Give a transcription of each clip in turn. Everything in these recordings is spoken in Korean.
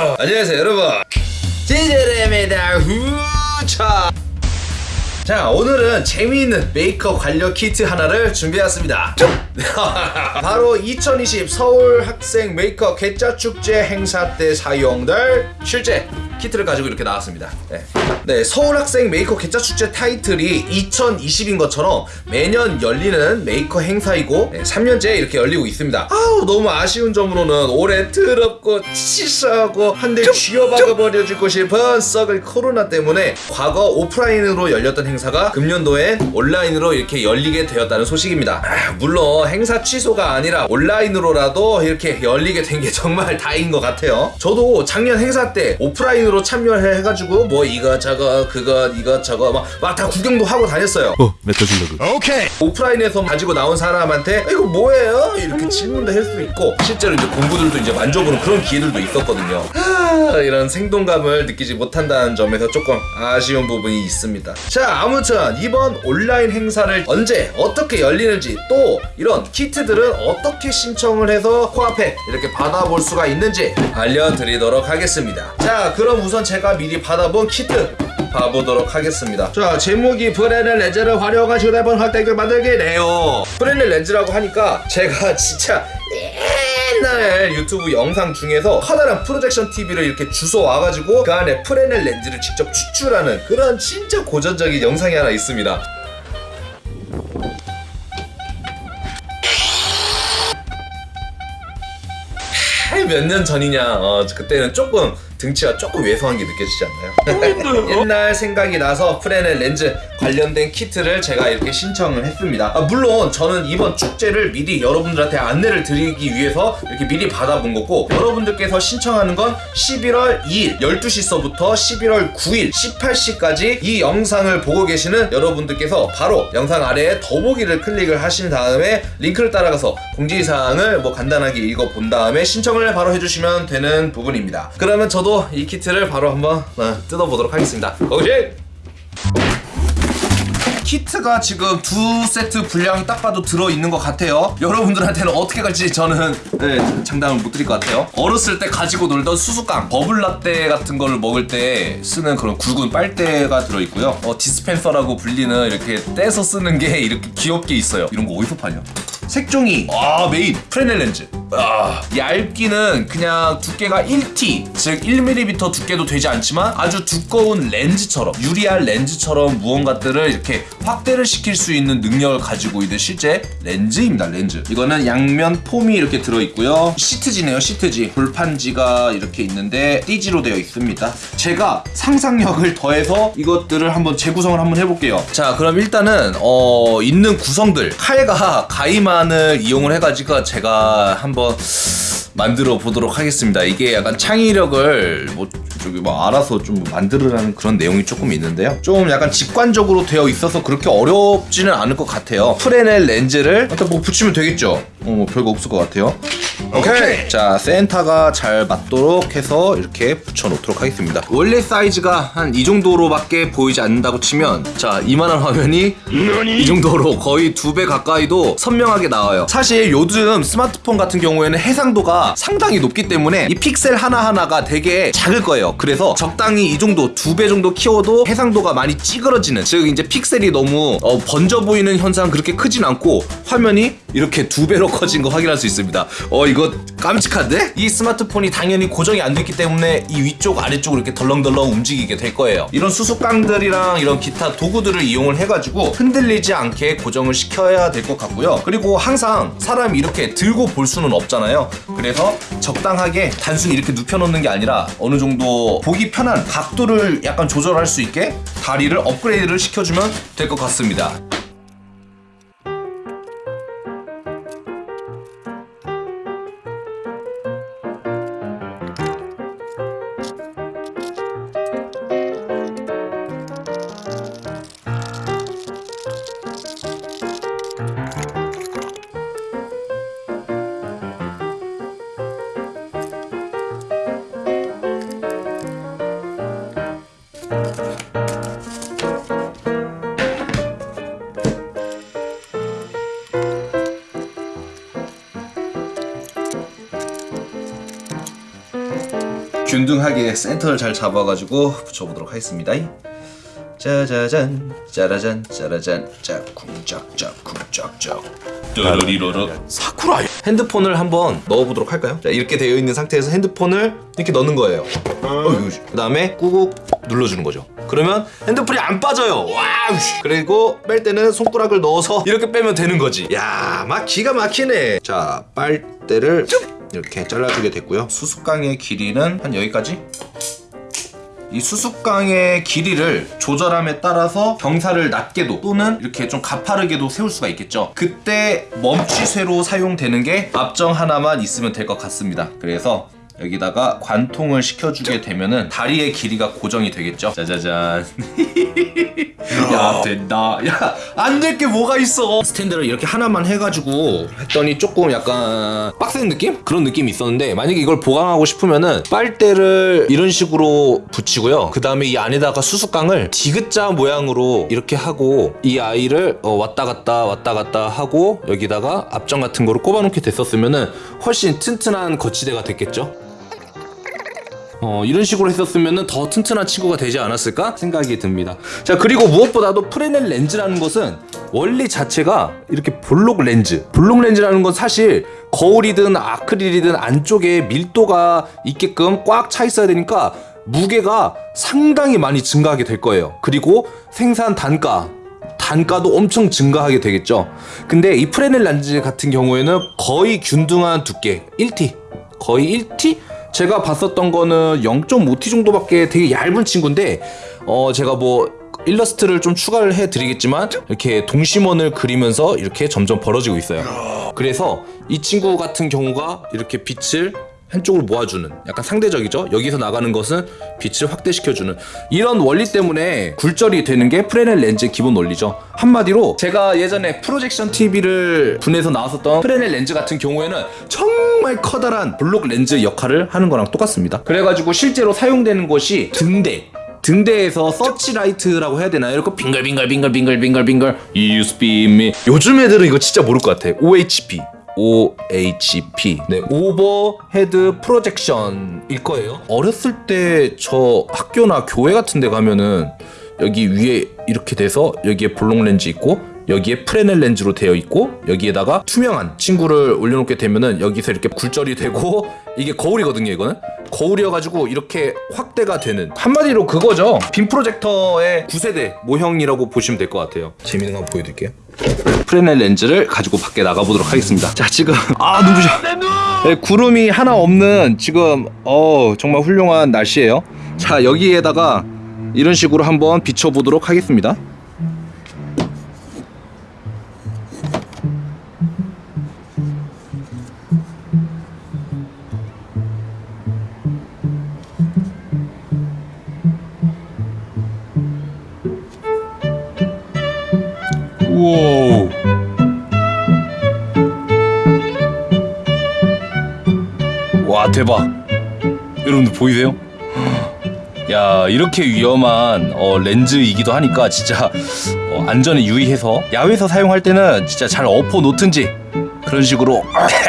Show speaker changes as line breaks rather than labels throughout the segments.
안녕하세요 여러분. 지젤입니다. 후차. 자 오늘은 재미있는 메이커 관련 키트 하나를 준비했습니다. 바로 2020 서울 학생 메이커 괴짜축제 행사 때 사용될 실제 키트를 가지고 이렇게 나왔습니다. 네, 네 서울 학생 메이커 괴짜축제 타이틀이 2020인 것처럼 매년 열리는 메이커 행사이고 네, 3년째 이렇게 열리고 있습니다. 아우 너무 아쉬운 점으로는 올해 더럽고 치사하고 한대 쥐어박아 버려주고 싶은 썩을 코로나 때문에 과거 오프라인으로 열렸던 행사가 금년도엔 온라인으로 이렇게 열리게 되었다는 소식입니다. 아, 물론 행사 취소가 아니라 온라인으로라도 이렇게 열리게 된 게 정말 다행인 것 같아요. 저도 작년 행사 때 오프라인으로 참여를 해가지고 뭐 이것저것 그것 이것저것 막 다 구경도 하고 다녔어요
어, 메타줄러그.
오케이.
오프라인에서 가지고 나온 사람한테 아, 이거 뭐예요? 이렇게 질문도 할 수 있고 실제로 이제 공구들도 이제 만져보는 그런 기회들도 있었거든요. 아, 이런 생동감을 느끼지 못한다는 점에서 조금 아쉬운 부분이 있습니다. 자, 아무튼 이번 온라인 행사를 언제 어떻게 열리는지 또 이런 키트들은 어떻게 신청을 해서 코앞에 이렇게 받아볼 수가 있는지 알려드리도록 하겠습니다. 자, 그럼 우선 제가 미리 받아본 키트 봐보도록 하겠습니다. 자, 제목이 브레넬 렌즈를 활용한 휴대폰 확대기 만들기래요. 브레넬 렌즈라고 하니까 제가 진짜 옛날 유튜브 영상 중에서 커다란 프로젝션 TV를 이렇게 주워 와가지고 그 안에 프레넬 렌즈를 직접 추출하는 그런 진짜 고전적인 영상이 하나 있습니다. 몇 년 전이냐 어, 그때는 조금 등치가 조금 왜소한 게 느껴지지 않나요? 옛날 생각이 나서 프레넬 렌즈 관련된 키트를 제가 이렇게 신청을 했습니다. 아, 물론 저는 이번 축제를 미리 여러분들한테 안내를 드리기 위해서 이렇게 미리 받아본 거고 여러분들께서 신청하는 건 11월 2일 12시서부터 11월 9일 18시까지 이 영상을 보고 계시는 여러분들께서 바로 영상 아래에 더보기를 클릭을 하신 다음에 링크를 따라가서 공지사항을 뭐 간단하게 읽어본 다음에 신청을 바로 해주시면 되는 부분입니다. 그러면 저도 이 키트를 바로 한번 어, 뜯어보도록 하겠습니다. 고고식! 키트가 지금 두 세트 분량이 딱 봐도 들어있는 것 같아요. 여러분들한테는 어떻게 갈지 저는 네, 장담을 못 드릴 것 같아요. 어렸을 때 가지고 놀던 수수깡 버블라떼 같은 거를 먹을 때 쓰는 그런 굵은 빨대가 들어있고요. 어, 디스펜서라고 불리는 이렇게 떼서 쓰는 게 이렇게 귀엽게 있어요. 이런 거 어디서 파냐 색종이. 아 메인. 프레넬 렌즈. 아, 얇기는 그냥 두께가 1T 즉 1mm 두께도 되지 않지만 아주 두꺼운 렌즈처럼 유리알 렌즈처럼 무언가들을 이렇게 확대를 시킬 수 있는 능력을 가지고 있는 실제 렌즈입니다 렌즈. 이거는 양면 폼이 이렇게 들어있고요. 시트지네요 시트지. 불판지가 이렇게 있는데 띠지로 되어 있습니다. 제가 상상력을 더해서 이것들을 한번 재구성을 한번 해볼게요. 자 그럼 일단은 어, 있는 구성들. 칼과 가이만 을 이용을 해가지고 제가 한번 만들어 보도록 하겠습니다. 이게 약간 창의력을 뭐 저기 뭐 알아서 좀 만들으라는 그런 내용이 조금 있는데요. 좀 약간 직관적으로 되어 있어서 그렇게 어렵지는 않을 것 같아요. 프레넬 렌즈를 일단 뭐 붙이면 되겠죠. 어, 뭐 별거 없을 것 같아요. 오케이. 자, 센터가 잘 맞도록 해서 이렇게 붙여 놓도록 하겠습니다. 원래 사이즈가 한 이 정도로밖에 보이지 않는다고 치면 자, 이만한 화면이 이 정도로 거의 두 배 가까이도 선명하게 나와요. 사실 요즘 스마트폰 같은 경우에는 해상도가 상당히 높기 때문에 이 픽셀 하나하나가 되게 작을 거예 요. 그래서 적당히 이 정도 두 배 정도 키워도 해상도가 많이 찌그러지는 즉 이제 픽셀이 너무 어, 번져 보이는 현상 그렇게 크진 않고 화면이 이렇게 두 배로 커진 거 확인할 수 있습니다. 어 이거 깜찍한데? 이 스마트폰이 당연히 고정이 안 됐기 때문에 이 위쪽 아래쪽으로 이렇게 덜렁덜렁 움직이게 될 거예요. 이런 수수깡들이랑 이런 기타 도구들을 이용을 해가지고 흔들리지 않게 고정을 시켜야 될 것 같고요. 그리고 항상 사람이 이렇게 들고 볼 수는 없잖아요. 그래서 적당하게 단순히 이렇게 눕혀놓는 게 아니라 어느 정도 보기 편한 각도를 약간 조절할 수 있게 다리를 업그레이드를 시켜주면 될 것 같습니다. 균등하게 센터를 잘 잡아가지고 붙여보도록 하겠습니다. 짜자잔 짜라잔 짜라잔. 짝쿵짝짝 쿵짝짝. 뚜루리로로 사쿠라 핸드폰을 한번 넣어보도록 할까요? 자 이렇게 되어 있는 상태에서 핸드폰을 이렇게 넣는 거예요. 그 다음에 꾹꾹 눌러주는 거죠. 그러면 핸드폰이 안 빠져요. 와우 그리고 뺄 때는 손가락을 넣어서 이렇게 빼면 되는 거지. 야막 기가 막히네. 자 빨대를 이렇게 잘라주게 됐고요. 수수깡의 길이는 한 여기까지? 이 수수깡의 길이를 조절함에 따라서 경사를 낮게도 또는 이렇게 좀 가파르게도 세울 수가 있겠죠. 그때 멈추쇠로 사용되는 게 앞정 하나만 있으면 될 것 같습니다. 그래서 여기다가 관통을 시켜주게 되면은 다리의 길이가 고정이 되겠죠? 짜자잔. 야 된다. 야 안 될 게 뭐가 있어? 스탠드를 이렇게 하나만 해가지고 했더니 조금 약간 빡센 느낌? 그런 느낌이 있었는데 만약에 이걸 보강하고 싶으면은 빨대를 이런 식으로 붙이고요. 그 다음에 이 안에다가 수수깡을 디귿자 모양으로 이렇게 하고 이 아이를 어, 왔다 갔다 왔다 갔다 하고 여기다가 앞정 같은 거를 꼽아놓게 됐었으면은 훨씬 튼튼한 거치대가 됐겠죠 어, 이런 식으로 했었으면 더 튼튼한 친구가 되지 않았을까 생각이 듭니다. 자, 그리고 무엇보다도 프레넬 렌즈라는 것은 원리 자체가 이렇게 볼록 렌즈. 볼록 렌즈라는 건 사실 거울이든 아크릴이든 안쪽에 밀도가 있게끔 꽉 차 있어야 되니까 무게가 상당히 많이 증가하게 될 거예요. 그리고 생산 단가, 단가도 엄청 증가하게 되겠죠. 근데 이 프레넬 렌즈 같은 경우에는 거의 균등한 두께, 1T. 거의 1T? 제가 봤었던 거는 0.5T 정도밖에 되게 얇은 친구인데 어 제가 뭐 일러스트를 좀 추가를 해드리겠지만 이렇게 동심원을 그리면서 이렇게 점점 벌어지고 있어요. 그래서 이 친구 같은 경우가 이렇게 빛을 한쪽으로 모아주는 약간 상대적이죠. 여기서 나가는 것은 빛을 확대시켜주는 이런 원리 때문에 굴절이 되는 게 프레넬 렌즈의 기본 원리죠. 한마디로 제가 예전에 프로젝션 TV를 분해해서 나왔었던 프레넬 렌즈 같은 경우에는 정말 커다란 볼록 렌즈 역할을 하는 거랑 똑같습니다. 그래가지고 실제로 사용되는 것이 등대 등대에서 서치라이트라고 해야 되나요? 이렇게 빙글빙글빙글빙글빙글빙글 USB 미 요즘 애들은 이거 진짜 모를 것 같아. OHP OHP 네 overhead projection일 거예요. 어렸을 때 저 학교나 교회 같은 데 가면은 여기 위에 이렇게 돼서 여기에 볼록 렌즈 있고 여기에 프레넬 렌즈로 되어 있고 여기에다가 투명한 친구를 올려놓게 되면은 여기서 이렇게 굴절이 되고 이게 거울이거든요 이거는. 거울이어가지고 이렇게 확대가 되는 한마디로 그거죠. 빔 프로젝터의 9세대 모형이라고 보시면 될 것 같아요. 재밌는 거 한번 보여드릴게요 프레넬 렌즈를 가지고 밖에 나가보도록 하겠습니다. 자 지금 아 눈부셔. 네, 구름이 하나 없는 지금 어 정말 훌륭한 날씨예요. 자 여기에다가 이런 식으로 한번 비춰보도록 하겠습니다 우와. 와 대박. 여러분들 보이세요? 야 이렇게 위험한 어, 렌즈이기도 하니까 진짜 어, 안전에 유의해서 야외에서 사용할 때는 진짜 잘 엎어 놓든지 그런 식으로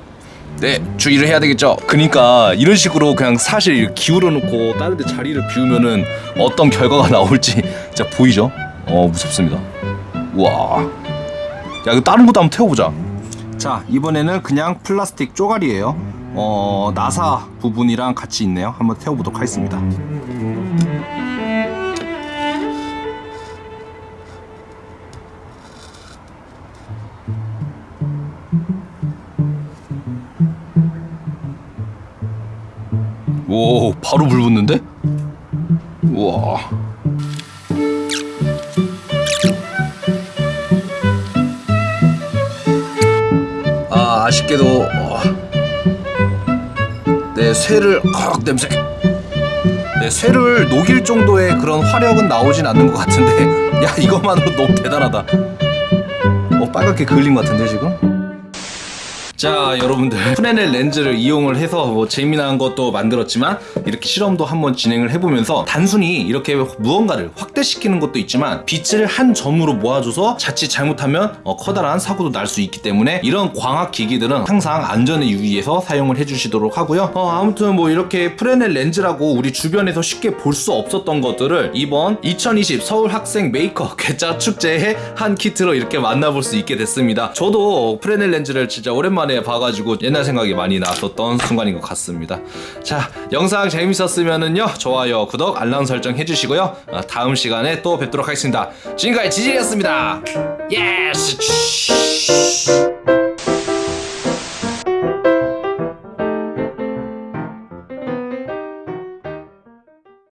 네 주의를 해야 되겠죠. 그러니까 이런 식으로 그냥 사실 기울어 놓고 다른 데 자리를 비우면은 어떤 결과가 나올지 진짜 보이죠? 어 무섭습니다. 우와. 야 이거 다른 것도 한번 태워보자. 자 이번에는 그냥 플라스틱 쪼가리예요. 어 나사 부분이랑 같이 있네요. 한번 태워보도록 하겠습니다. 오 바로 불 붙는데? 우와. 아 아쉽게도 어, 내 쇠를 헉 냄새. 내 쇠를 녹일 정도의 그런 화력은 나오진 않는 것 같은데 야 이것만으로 너무 대단하다. 어 빨갛게 그을린 것 같은데 지금 자 여러분들. 프레넬 렌즈를 이용을 해서 뭐 재미난 것도 만들었지만 이렇게 실험도 한번 진행을 해보면서 단순히 이렇게 무언가를 확대시키는 것도 있지만 빛을 한 점으로 모아줘서 자칫 잘못하면 어, 커다란 사고도 날 수 있기 때문에 이런 광학 기기들은 항상 안전에 유의해서 사용을 해주시도록 하고요. 어, 아무튼 뭐 이렇게 프레넬 렌즈라고 우리 주변에서 쉽게 볼 수 없었던 것들을 이번 2020 서울 학생 메이커 괴짜 축제의 한 키트로 이렇게 만나볼 수 있게 됐습니다. 저도 프레넬 렌즈를 진짜 오랜만에 오랜만에 봐가지고 옛날 생각이 많이 났었던 순간인 것 같습니다. 자 영상 재밌었으면은요 좋아요 구독 알람 설정 해주시고요. 어, 다음 시간에 또 뵙도록 하겠습니다. 지금까지 지지이었습니다. Yes